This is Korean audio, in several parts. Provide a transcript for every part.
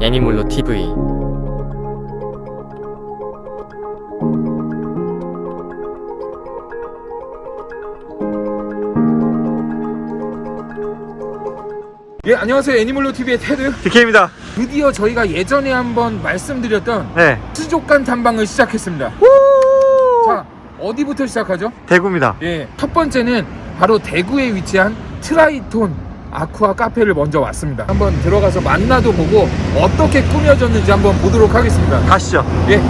애니몰로 TV 예 안녕하세요 애니멀로 TV의 테드 DK입니다. 드디어 저희가 예전에 한번 말씀드렸던 네. 수족관 탐방을 시작했습니다 자 어디부터 시작하죠? 대구입니다. 예 첫 번째는 바로 대구에 위치한 트라이톤 아쿠아 카페를 먼저 왔습니다 한번 들어가서 만나도 보고 어떻게 꾸며졌는지 한번 보도록 하겠습니다 가시죠. 예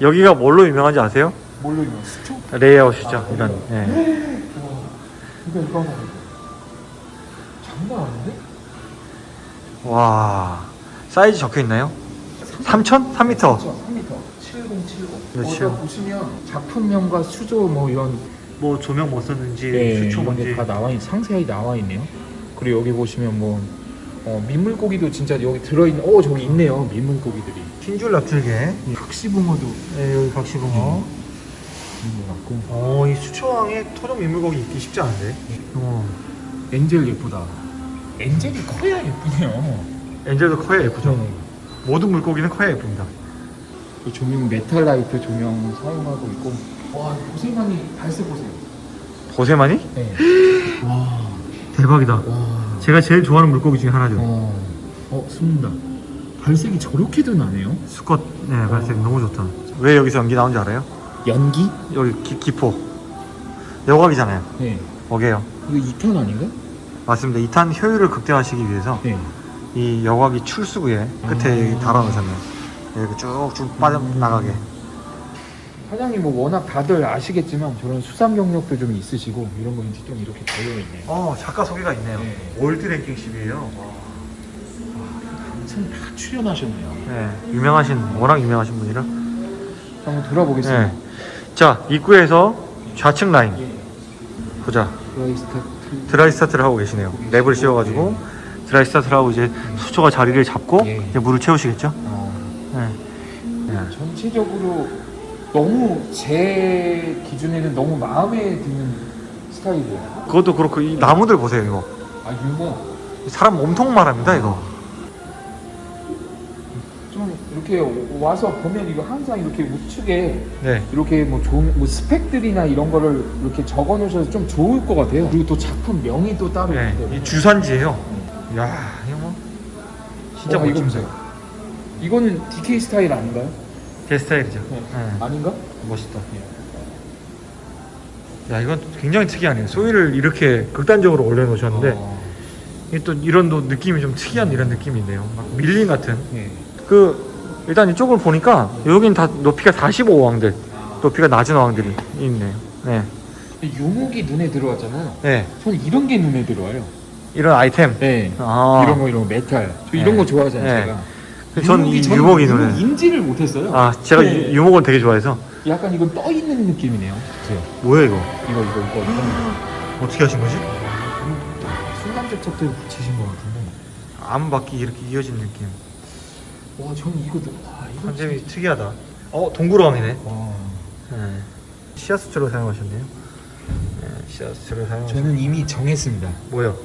여기가 뭘로 유명한지 아세요? 뭘로 이거 수초? 레이아웃이죠. 이런. 네. 이거 이거 하나 장난 아닌데? 와. 사이즈 적혀 있나요? 3천? 3m. 3m 7070 그렇죠. 거기다 보시면 작품명과 수조 뭐 이런 뭐 조명 뭐 썼는지, 네, 이런 게다 나와 있, 상세히 나와 있네요. 그리고 여기 보시면 뭐 어, 민물고기도 진짜 여기 들어있는, 어 저기 있네요 민물고기들이. 흰줄 납틀개. 각시붕어도 네, 여기 각시붕어. 있는 것 같고. 어, 이 수초항에 토종 민물고기 있기 쉽지 않은데. 어. 엔젤 예쁘다. 엔젤이 커야 예쁘네요. angel도 커야 예쁘죠. 네. 모든 물고기는 커야 예쁩니다. 그 조명 메탈 라이트 조명 사용하고 있고. 와 보세마니 발색 보세요. 보세마니? 네. 와, 대박이다. 와, 제가 제일 좋아하는 물고기 중에 하나죠. 어, 어 숨는다. 발색이 저렇게도 나네요. 수컷, 네, 발색 너무 좋다. 왜 여기서 연기 나온지 알아요? 연기? 여기 기, 기포. 여과기잖아요. 네. 뭐게요? 이거 2턴 아닌가? 맞습니다. 2탄 효율을 극대화시키기 위해서 네. 이 여각이 출수구에 끝에 아. 달아놓으셨네요. 이렇게 쭉쭉 빠져나가게. 사장님 뭐 워낙 다들 아시겠지만 저런 수상 경력도 좀 있으시고 이런 거 이제 좀 이렇게 달려 있네요. 어, 작가 소개가 있네요. 네. 월드 랭킹십이에요. 한참 다 출연하셨네요. 네, 유명하신, 워낙 유명하신 분이라. 한번 돌아보겠습니다. 네. 자, 입구에서 좌측 라인. 보자. dry start. dry start를 하고 계시네요. 랩을 씌워가지고 dry start를 하고 이제 수초가 자리를 잡고 예. 이제 물을 채우시겠죠? 어, 네. 네. 전체적으로 너무 제 기준에는 너무 마음에 드는 스타일이에요. 그것도 그렇고 이 나무들 보세요 이거. 아 유목. 사람 몸통만 합니다 이거. 좀 이렇게 와서 보면 이거 항상 이렇게 우측에 네. 이렇게 뭐 좋은 뭐 스펙들이나 이런 거를 이렇게 적어 놓으셔서 좀 좋을 것 같아요. 그리고 또 작품 명이 또 따로 네. 있기. 이 주산지예요. 야 이거 뭐 진짜 멋집니다. 이거는 DK 스타일 아닌가요? 제 스타일이죠. 네. 네. 아닌가? 멋있다. 야 이건 굉장히 특이하네요. 소위를 이렇게 극단적으로 올려놓으셨는데 어, 이게 또 이런 또 느낌이 좀 특이한 이런 느낌이 있네요. 막 밀림 같은. 네. 그 일단 이쪽을 보니까 여긴 다 높이가 45 어항들 높이가 낮은 어항들이 있네요. 네, 유목이 눈에 들어왔잖아요. 네 저는 이런 게 눈에 들어와요. 이런 아이템. 네. 아, 이런 거 이런 거 메탈. 저 네. 이런 거 좋아하잖아요. 네. 제가. 전이 저는 유목이 유목 눈에. 인지를 못했어요. 아, 제가 네. 유- 유목을 되게 좋아해서. 약간 이건 떠 있는 느낌이네요. 그죠? 뭐야 이거? 이거 이거 이거 이거. 어떻게 하신 거지? 순간적 척도에 붙이신 것 같은데. 암 바퀴 이렇게 이어진 느낌. 와, 저는 이거 와 이거 컨셉이 특이하다. 어, 동굴어항이네. 와. 네. 시아스트로 사용하셨네요. 네, 시아스트로 사용. 저는 이미 정했습니다. 뭐요?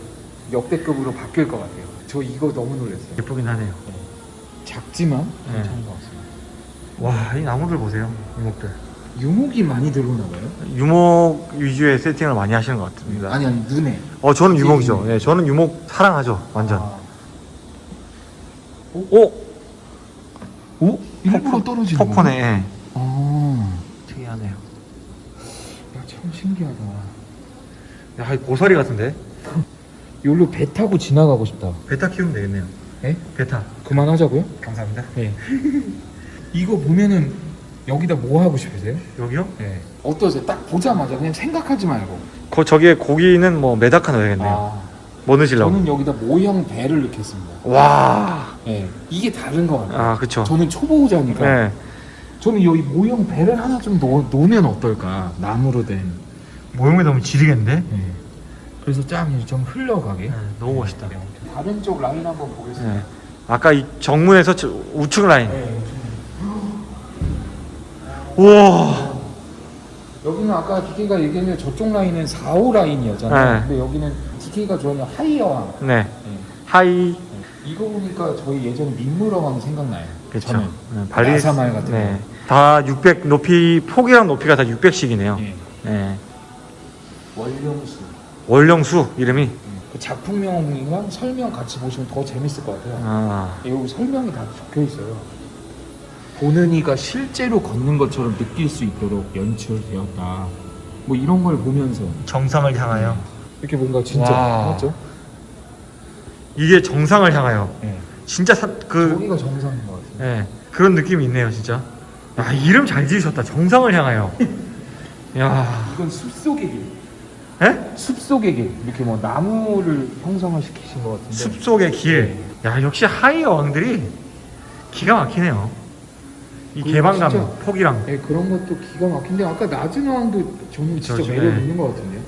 역대급으로 바뀔 것 같아요. 저 이거 너무 놀랐어요. 예쁘긴 하네요. 작지만 네. 괜찮은 것 같습니다. 와, 이 나무들 보세요. 유목들. 유목이 많이 들어오나 봐요? 유목 위주의 세팅을 많이 하시는 것 같습니다. 아니 아니 눈에. 어, 저는 유목이죠. 유목. 예, 저는 유목 사랑하죠. 완전. 아. 오, 오? 일부러 떨어지는 거야? 폭포네. 예. 아. 특이하네요. 야, 참 신기하다. 야, 이 고사리 같은데? 여기로 배 타고 지나가고 싶다. 베타 키우면 되겠네요. 예? 베타. 그만하자고요? 감사합니다. 네. 이거 보면은 여기다 뭐 하고 싶으세요? 여기요? 네. 어떠세요? 딱 보자마자 그냥 생각하지 말고. 거, 저기에 고기는 뭐 메다카 넣어야겠네요. 아, 뭐 넣으시려고? 저는 여기다 모형 배를 넣겠습니다. 와. 네. 이게 다른 거 같아요. 아, 그쵸. 저는 초보자니까 네. 저는 여기 모형 배를 하나 좀 놓, 놓으면 어떨까? 나무로 된. 모형에 넣으면 지리겠는데? 네. 그래서 짱이 좀 흘러가게. 네, 너무 멋있다. 네. 다른 쪽 라인 한번 보겠습니다. 네. 아까 이 정문에서 저 우측 라인. 네. 우와. 여기는 아까 DK가 얘기했는데 저쪽 라인은 4, 5 라인이었잖아요. 네. 근데 여기는 기계가 좋아하는 하이어왕. 네. 하이 이거 보니까 저희 예전에 민물어왕 생각나요. 그렇죠. 네, 발리 야사말 같은 네. 다600 높이 폭이랑 높이가 다 600씩이네요. 예. 네. 원령수. 월령수 이름이 그 작품명이랑 설명 같이 보시면 더 재밌을 것 같아요. 아. 여기 설명이 다 적혀 있어요. 보는 이가 실제로 걷는 것처럼 느낄 수 있도록 연출되었다. 뭐 이런 걸 보면서 정상을 향하여 이렇게 뭔가 진짜 와. 맞죠? 이게 정상을 향하여 네. 진짜 사, 그 저기가 정상인 것 같아요. 예, 그런 느낌이 있네요, 진짜. 야, 이름 잘 지으셨다. 정상을 향하여. 야, 이건 숲속의 길. 예? 숲속의 길. 이렇게 뭐 나무를 형성을 시키신 것 같은데. 숲속의 길. 야, 역시 high 어항들이 기가 막히네요. 이 그리고 개방감, 진짜- 폭이랑. 네, 그런 것도 기가 막힌데 아까 낮은 어항도 저는 진짜 그렇죠, 매력 네. 있는 것 같은데요.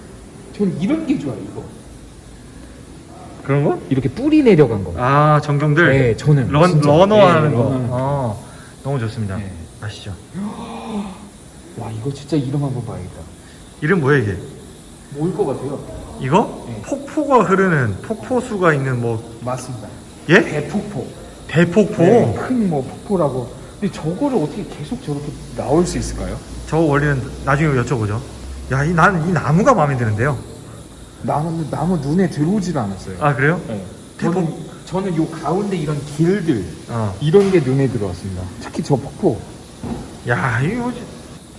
저는 이런 게 좋아요, 이거. 그런 거? 이렇게 뿌리 내려간 거. 아, 정경들. 네, 저는 런, 진짜. runner 네, 하는 거. runner. 어, 너무 좋습니다. 네. 아시죠? 와, 이거 진짜 이름 한번 봐야겠다. 이름 뭐예요, 이게? 뭘것 같아요? 이거? 네. 폭포가 흐르는, 폭포수가 있는 뭐, 맞습니다. 예? 대폭포. 대폭포. 네, 큰뭐 폭포라고. 근데 저거를 어떻게 계속 저렇게 나올 수 있을까요? 저 원리는 나중에 여쭤보죠. 야, 이, 난 이 나무가 마음에 드는데요. 나무 나무 눈에 들어오지도 않았어요. 아, 그래요? 네. 저는 저는 요 가운데 이런 길들 어. 이런 게 눈에 들어왔습니다. 특히 저 폭포. 야, 이거 뭐지?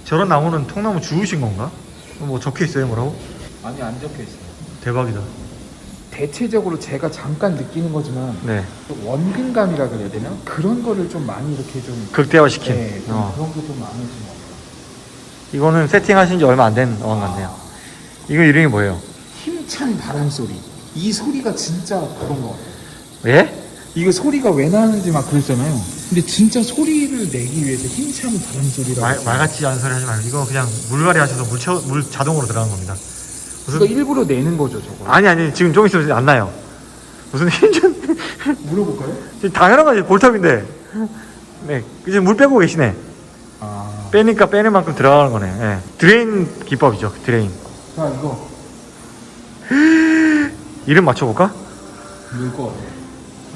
저런 나무는 통나무 주우신 건가? 뭐 적혀 있어요, 뭐라고? 아니 안 적혀 있어요. 대박이다. 대체적으로 제가 잠깐 느끼는 거지만 네. 원근감이라 그래야 되나? 그런 거를 좀 많이 이렇게 좀 극대화시킨. 네, 좀 어. 그런 게좀것 같아요. 이거는 세팅하신 지 얼마 안 된 어항 같네요. 이거 이름이 뭐예요? 힘찬 바람 소리. 이 소리가 진짜 그런 것 같아요. 예? 이거 소리가 왜 나는지 막 그랬잖아요. 근데 진짜 소리를 내기 위해서 힘찬 바람 소리라고. 말, 말 같지 않은 소리 하지 말고 이거 그냥 물갈이 하셔서 물, 채워, 물 자동으로 들어간 겁니다. 무슨 이거 일부러 내는 거죠, 저거. 아니 아니 지금 좀 있으면 안 나요. 무슨 힘좀 물어볼까요? 당연한 거지 볼탑인데. 네, 이제 물 빼고 계시네. 아. 빼니까 빼는 만큼 들어가는 거네. 예. drain 기법이죠. drain. 자, 이거 이름 맞춰볼까? 같아요.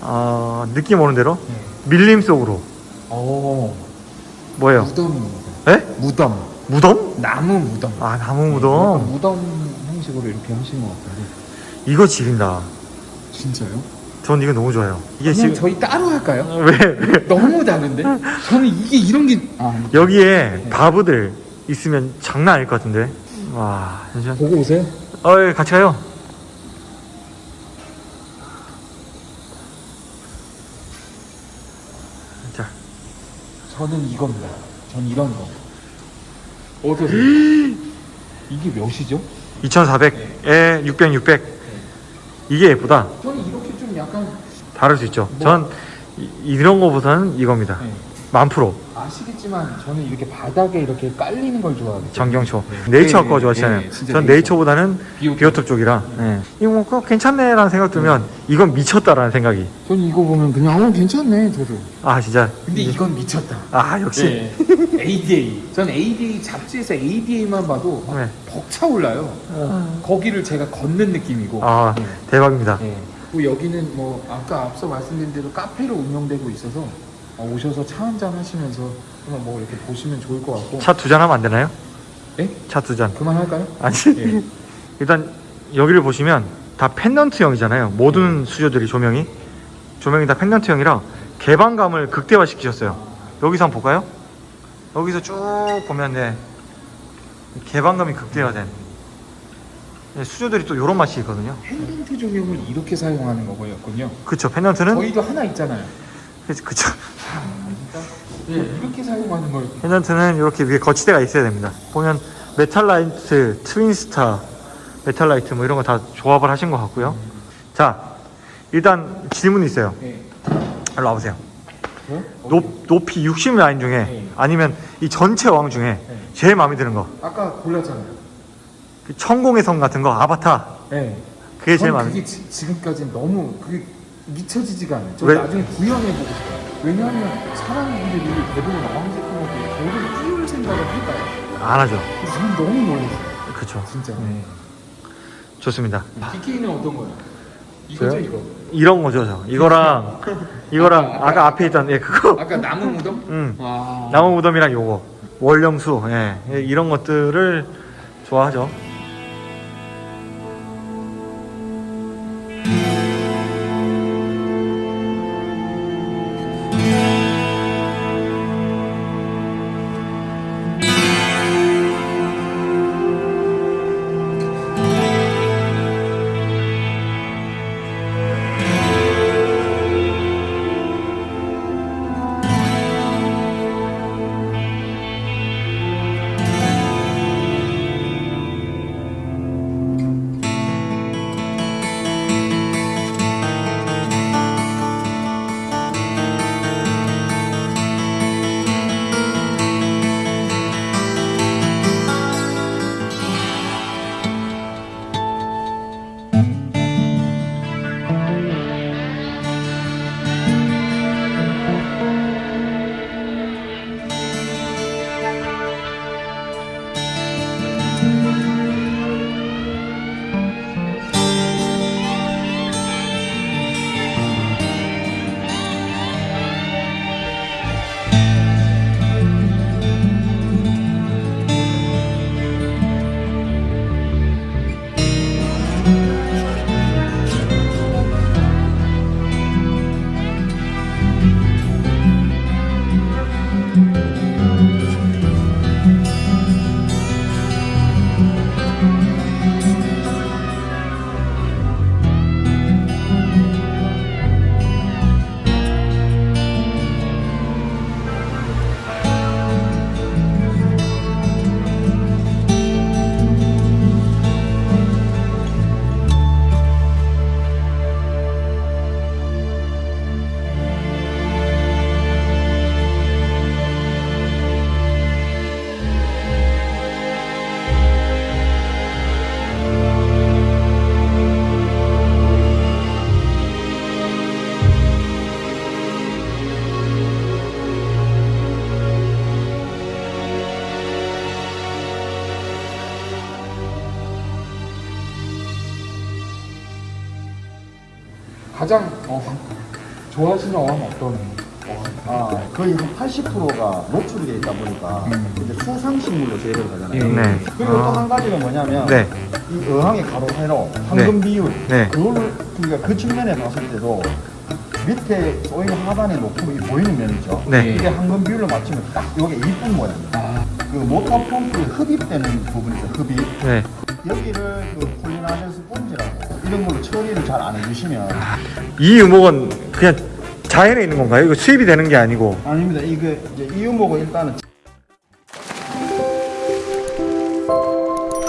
어, 느낌 오는 대로 네. 밀림 속으로 어, 뭐예요? 무덤입니다. 예? 무덤. 무덤? 나무 무덤. 아 나무 약간 무덤. 무덤 형식으로 이렇게 하신 것 같은데. 이거 지린다. 진짜요? 전 이거 너무 좋아요. 이게 지금 저희 따로 할까요? 왜, 왜 너무 다른데? 저는 이게 이런 게 아, 여기에 바브들 있으면 장난 아닐 것 같은데. 와 잠시만. 보고 오세요. 어 예, 같이 가요. 자 저는 이겁니다. 전 이런 거. 어떠세요? 이게 몇이죠? 2,400에 600, 600. 이게 예쁘다. 저는 이렇게 좀 약간 다를 수 있죠. 뭐- 전 이, 이런 거보다는 이겁니다. 네. 만 프로. 아시겠지만 저는 이렇게 바닥에 이렇게 깔리는 걸 좋아하거든요. 정경초. 네. 네이처 네, 거 네, 좋아하시잖아요. 네, 전 네이처. 네이처보다는 비오톱. 비오톱 쪽이라. 예. 이거 뭐 그거 괜찮네 라는 생각 들면 이건 미쳤다라는 생각이. 저는 이거 보면 그냥 어 괜찮네 저도. 아 진짜. 근데 이건 미쳤다. 아 역시. 네. ADA. 전 ADA 잡지에서 ADA만 봐도 막 네. 벅차올라요. 거기를 제가 걷는 느낌이고. 아 네. 대박입니다. 네. 여기는 뭐 아까 앞서 말씀드린 대로 카페로 운영되고 있어서 어, 오셔서 차 한 잔 하시면서 그냥 뭐 이렇게 보시면 좋을 것 같고. 차 두 잔 하면 안 되나요? 네? 차두 잔. 그만할까요? 아니 예. 일단 여기를 보시면 다 펜던트형이잖아요. 모든 수조들이 조명이 조명이 다 펜던트형이라 개방감을 극대화시키셨어요. 여기서 한번 볼까요? 여기서 쭉 보면 네 개방감이 극대화된 네, 수조들이 또 이런 맛이 있거든요. 펜던트 조명을 이렇게 사용하는 거였군요. 그쵸 펜던트는 저희도 하나 있잖아요. 그쵸, 그쵸. 네, 이렇게 사용하는 걸. 펜던트는 이렇게 위에 거치대가 있어야 됩니다. 보면 메탈라이트, 트윈스타, 메탈라이트 뭐 이런 거 다 조합을 하신 것 같고요. 자 일단 질문이 있어요. 네. 일로 와보세요. 저요? 높, 높이 60 라인 중에 네. 아니면 이 전체 왕 중에 네. 제일 마음에 드는 거. 아까 골랐잖아요. 그 천공의 성 같은 거 아바타. 네. 그게 제일 전 마음에. 그게 지, 지금까지 너무 그게 미쳐지지가 않아요. 저 왜? 나중에 구현해보고 싶어요. 왜냐하면 사람들이 대부분 어항제품한테 저를 띄울 생각을 할까요? 안 하죠. 저는 너무 놀랐어요. 그쵸. 진짜. 음. 좋습니다. DK는 어떤 거야? 이거죠? 이거. 이런 거죠, 저. 이거랑 이거랑 아까 앞에 있던 예 그거. 아까 나무 무덤? 음. 아. 나무 무덤이랑 요거 월령수 예, 예, 이런 것들을 좋아하죠. 가장 어, 좋아하시는 어항 어떤? 아, 거의 한 80%가 노출이 돼 있다 보니까 음. 이제 수상식물로 재배를 하잖아요. 예. 네. 그리고 또 아, 한 가지는 뭐냐면 네. 이 어항의 가로 세로 황금 비율 네. 그거를 그러니까 그 측면에 봤을 때도 밑에 쏘이는 하단의 높음이 보이는 면이죠. 네. 이게 황금 비율로 맞추면 딱 이게 이쁜 모양입니다. 아, 그 모터 펌프에 흡입되는 부분이죠. 흡입. 네. 여기를 그 스폰지라고 이런 걸로 처리를 잘 안 해주시면 이 유목은 그냥 자연에 있는 건가요? 이거 수입이 되는 게 아니고. 아닙니다. 이게 이제 이유목은 일단은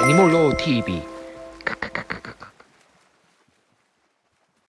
애니몰로 TV